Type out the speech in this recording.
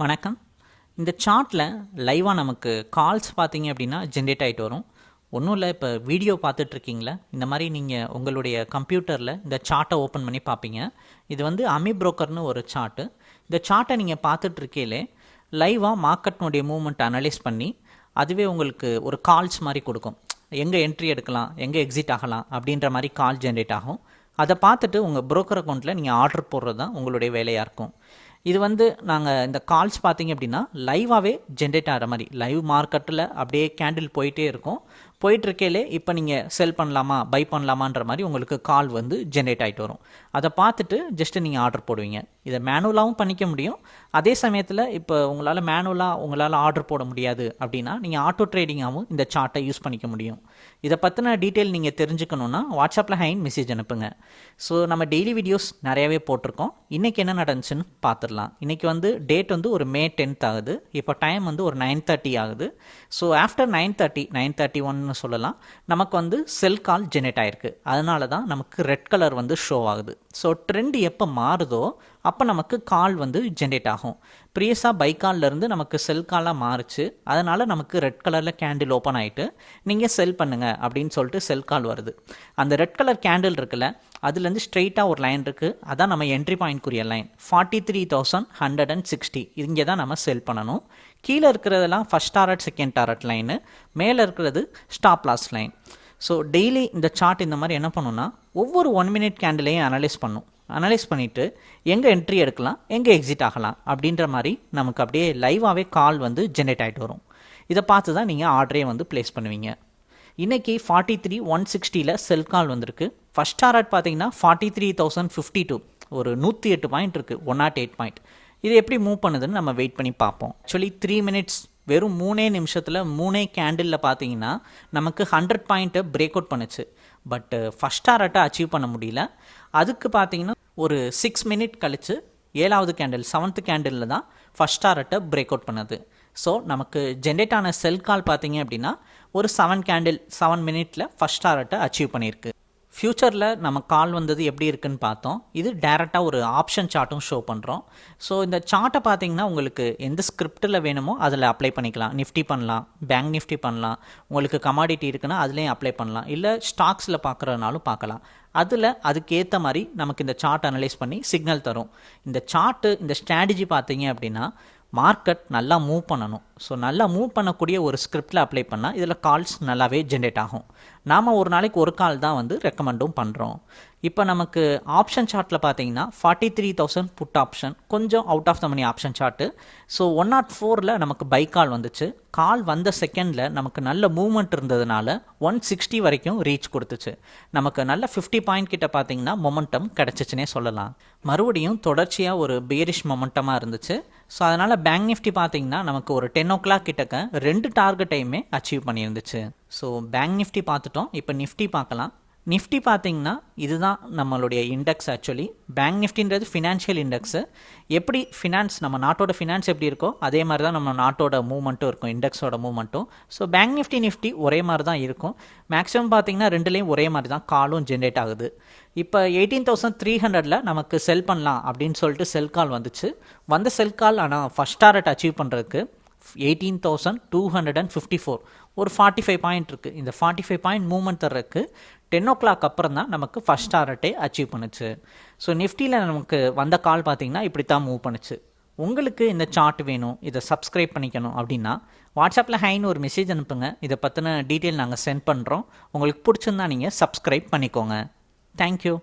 வணக்கம். இந்த சார்ட்டில் லைவாக நமக்கு கால்ஸ் பார்த்தீங்க அப்படின்னா ஜென்ரேட் ஆகிட்டு வரும். ஒன்றும் இல்லை இப்போ வீடியோ பார்த்துட்ருக்கீங்களா இந்த மாதிரி நீங்கள் உங்களுடைய கம்ப்யூட்டரில் இந்த சார்ட்டை ஓப்பன் பண்ணி பார்ப்பீங்க. இது வந்து அமி புரோக்கர்னு ஒரு சார்ட்டு இந்த சார்ட்டை நீங்கள் பார்த்துட்ருக்கையிலே லைவாக மார்க்கெட்னுடைய மூவ்மெண்ட் அனலைஸ் பண்ணி அதுவே உங்களுக்கு ஒரு கால்ஸ் மாதிரி கொடுக்கும். எங்கே என்ட்ரி எடுக்கலாம் எங்கே எக்ஸிட் ஆகலாம் அப்படின்ற மாதிரி கால் ஜென்ரேட் ஆகும். அதை பார்த்துட்டு உங்கள் புரோக்கர் அக்கௌண்ட்டில் நீங்கள் ஆர்டர் போடுறது தான் உங்களுடைய வேலையாக இருக்கும். இது வந்து நாங்கள் இந்த கால்ஸ் பார்த்தீங்க அப்படின்னா லைவாகவே ஜென்ரேட் ஆகிற மாதிரி லைவ் மார்க்கெட்டில் அப்படியே கேண்டில் போயிட்டே இருக்கும். போயிட்டுருக்கையிலே இப்போ நீங்கள் செல் பண்ணலாமா பை பண்ணலாமான்ற மாதிரி உங்களுக்கு கால் வந்து ஜென்ரேட் ஆகிட்டு வரும். அதை பார்த்துட்டு ஜஸ்ட்டு நீங்கள் ஆர்டர் போடுவீங்க. இதை மேனுவலாகவும் பண்ணிக்க முடியும். அதே சமயத்தில் இப்போ உங்களால் மேனுவலாக உங்களால் ஆர்டர் போட முடியாது அப்படின்னா நீங்கள் ஆட்டோ ட்ரேடிங்காகவும் இந்த சார்ட்டை யூஸ் பண்ணிக்க முடியும். இதை பற்றின டீட்டெயில் நீங்கள் தெரிஞ்சுக்கணுன்னா வாட்ஸ்அப்பில் ஹைன் மெசேஜ் அனுப்புங்க. ஸோ நம்ம டெய்லி வீடியோஸ் நிறையாவே போட்டிருக்கோம். இன்றைக்கி என்ன நடந்துச்சுன்னு பார்த்துடலாம். இன்றைக்கி வந்து டேட் வந்து ஒரு மே டென்த் ஆகுது. இப்போ டைம் வந்து ஒரு நைன் தேர்ட்டி ஆகுது. So after nine thirty nine thirty one ஆகுதுன்னு சொல்லலாம். நமக்கு வந்து செல் கால் ஜெனரேட் ஆயிருக்கு. அதனால தான் நமக்கு ரெட் கலர் வந்து ஷோ ஆகுது. ஸோ ட்ரெண்ட் எப்போ மாறுதோ அப்போ நமக்கு கால் வந்து ஜென்ரேட் ஆகும். ப்ரீயஸாக பைக்கால்லேருந்து நமக்கு செல் காலாக மாறுச்சு. அதனால் நமக்கு ரெட் கலரில் கேண்டில் ஓப்பன் ஆகிட்டு நீங்கள் செல் பண்ணுங்கள் அப்படின்னு சொல்லிட்டு செல் கால் வருது. அந்த ரெட் கலர் கேண்டில் இருக்குல்ல அதுலேருந்து ஸ்ட்ரெயிட்டாக ஒரு லைன் இருக்குது அதான் நம்ம entry பாயிண்ட்க்குரிய line forty three thousand hundred and sixty இங்கே தான் நம்ம செல் பண்ணணும். கீழே இருக்கிறதெல்லாம் first target second target line மேலே இருக்கிறது stop loss line so daily இந்த சார்ட் இந்த மாதிரி என்ன பண்ணுன்னா ஒவ்வொரு ஒன் மினிட் கேண்டிலையும் அனலைஸ் பண்ணும். அனலைஸ் பண்ணிவிட்டு எங்கே என்ட்ரி எடுக்கலாம் எங்கே எக்ஸிட் ஆகலாம் அப்படின்ற மாதிரி நமக்கு அப்படியே லைவாகவே கால் வந்து ஜென்ரேட் ஆகிட்டு வரும். இதை பார்த்து தான் நீங்கள் ஆர்டரே வந்து ப்ளேஸ் பண்ணுவீங்க. இன்றைக்கி ஃபார்ட்டி த்ரீ ஒன் சிக்ஸ்டியில் செல் கால் வந்திருக்கு. ஃபஸ்ட் டாரட் பார்த்தீங்கன்னா forty three thousand fifty two ஒரு நூற்றி எட்டு பாயிண்ட் இருக்குது ஒன் நாட் எயிட் பாயிண்ட் இது எப்படி மூவ் பண்ணுதுன்னு நம்ம வெயிட் பண்ணி பார்ப்போம். ஆக்சுவலி த்ரீ மினிட்ஸ் வெறும் மூணே நிமிஷத்தில் மூணே கேண்டிலில் பார்த்தீங்கன்னா நமக்கு ஹண்ட்ரட் பாயிண்ட்டை பிரேக் அவுட் பண்ணுச்சு. பட்டு ஃபஸ்ட் டாரட்டை அச்சீவ் பண்ண முடியல. அதுக்கு பார்த்தீங்கன்னா ஒரு சிக்ஸ் மினிட் கழித்து ஏழாவது கேண்டில் செவன்த்து கேண்டிலில் தான் ஃபஸ்ட் டாரட்டை பிரேக் அவுட் பண்ணுது. ஸோ நமக்கு ஜென்ரேட் ஆன செல் கால் பார்த்தீங்க அப்படின்னா ஒரு செவன் கேண்டில் செவன் மினிட்டில் ஃபஸ்ட் டாரட்டை அச்சீவ் பண்ணியிருக்கு. ஃப்யூச்சரில் நம்ம கால் வந்தது எப்படி இருக்குன்னு பார்த்தோம். இது டேரெக்டாக ஒரு ஆப்ஷன் சார்ட்டும் ஷோ பண்ணுறோம் ஸோ இந்த சார்ட்டை பார்த்தீங்கன்னா உங்களுக்கு எந்த ஸ்கிரிப்டில் வேணுமோ அதில் அப்ளை பண்ணிக்கலாம். நிஃப்டி பண்ணலாம். பேங்க் நிஃப்டி பண்ணலாம். உங்களுக்கு கமாடிட்டி இருக்குன்னா அதுலேயும் அப்ளை பண்ணலாம். இல்லை ஸ்டாக்ஸில் பார்க்குறதுனாலும் பார்க்கலாம். அதில் அதுக்கேற்ற மாதிரி நமக்கு இந்த சார்ட் அனலைஸ் பண்ணி சிக்னல் தரும். இந்த சார்ட்டு இந்த ஸ்ட்ராட்டஜி பார்த்தீங்க அப்படின்னா மார்க்கெட் நல்லா மூவ் பண்ணணும். ஸோ நல்லா மூவ் பண்ணக்கூடிய ஒரு ஸ்கிரிப்டில் அப்ளை பண்ணால் இதில் கால்ஸ் நல்லாவே ஜென்ரேட் ஆகும். நாம் ஒரு நாளைக்கு ஒரு கால் தான் வந்து ரெக்கமெண்டும் பண்ணுறோம் இப்போ நமக்கு ஆப்ஷன் சார்ட்டில் பார்த்தீங்கன்னா forty three thousand put option கொஞ்சம் out of the money option chart so one naught ஃபோரில் நமக்கு பை கால் வந்துச்சு. கால் வந்த செகண்டில் நமக்கு நல்ல மூவ்மெண்ட் இருந்ததுனால ஒன் சிக்ஸ்டி வரைக்கும் ரீச் கொடுத்துச்சு. நமக்கு நல்ல ஃபிஃப்டி பாயிண்ட் கிட்ட பார்த்தீங்கன்னா மொமெண்டம் கிடச்சிச்சுனே சொல்லலாம். மறுபடியும் தொடர்ச்சியாக ஒரு பேரிஷ் மொமெண்டமாக இருந்துச்சு. ஸோ அதனால் பேங்க் நிஃப்டி பார்த்தீங்கன்னா நமக்கு ஒரு டென் ஓ கிளாக் கிட்டக்க ரெண்டு டார்கெட்டையுமே அச்சீவ் பண்ணியிருந்துச்சு. ஸோ பேங்க் நிஃப்டி பார்த்துட்டோம். இப்போ நிஃப்டி பார்க்கலாம். நிஃப்டி பார்த்தீங்கன்னா இதுதான் நம்மளுடைய இண்டெக்ஸ் ஆக்சுவலி பேங்க் நிஃப்டின்றது ஃபினான்ஷியல் இண்டெக்ஸு எப்படி ஃபினான்ஸ் நம்ம நாட்டோட ஃபினான்ஸ் எப்படி இருக்கோ அதே மாதிரி தான் நம்ம நாட்டோட மூவ்மெண்ட்டும் இருக்கும். இண்டெக்ஸோட மூவ்மெண்ட்டும் ஸோ பேங்க் நிஃப்டி நிஃப்டி ஒரே மாதிரி தான் இருக்கும். மேக்ஸிமம் பார்த்தீங்கன்னா ரெண்டுலேயும் ஒரே மாதிரி தான் காலும் ஜென்ரேட் ஆகுது. இப்போ எயிட்டீன் தௌசண்ட் த்ரீ ஹண்ட்ரடில் நமக்கு செல் பண்ணலாம் அப்படின்னு சொல்லிட்டு செல் கால் வந்துச்சு. வந்த செல் கால் ஆனால் ஃபஸ்ட் டாரட் அச்சீவ் பண்ணுறதுக்கு eighteen thousand two hundred and fifty four ஒரு ஃபார்ட்டி ஃபைவ் பாயிண்ட் இருக்குது இந்த ஃபார்ட்டி ஃபைவ் பாயிண்ட் மூவ்மெண்ட் தர்றதுக்கு டென் ஓ கிளாக் அப்புறம் தான் நமக்கு ஃபஸ்ட் டாரட்டே அச்சீவ் பண்ணுச்சு. ஸோ நிஃப்டியில் நமக்கு வந்த கால் பார்த்தீங்கன்னா இப்படி தான் மூவ் பண்ணுச்சு. உங்களுக்கு இந்த சார்ட் வேணும் இதை சப்ஸ்கிரைப் பண்ணிக்கணும் அப்படின்னா வாட்ஸ்அப்பில் ஹைன்னு ஒரு மெசேஜ் அனுப்புங்க. இதை பற்றின டீட்டெயில் நாங்கள் சென்ட் பண்ணுறோம் உங்களுக்கு பிடிச்சிருந்தா நீங்கள் சப்ஸ்கிரைப் பண்ணிக்கோங்க. தேங்க்யூ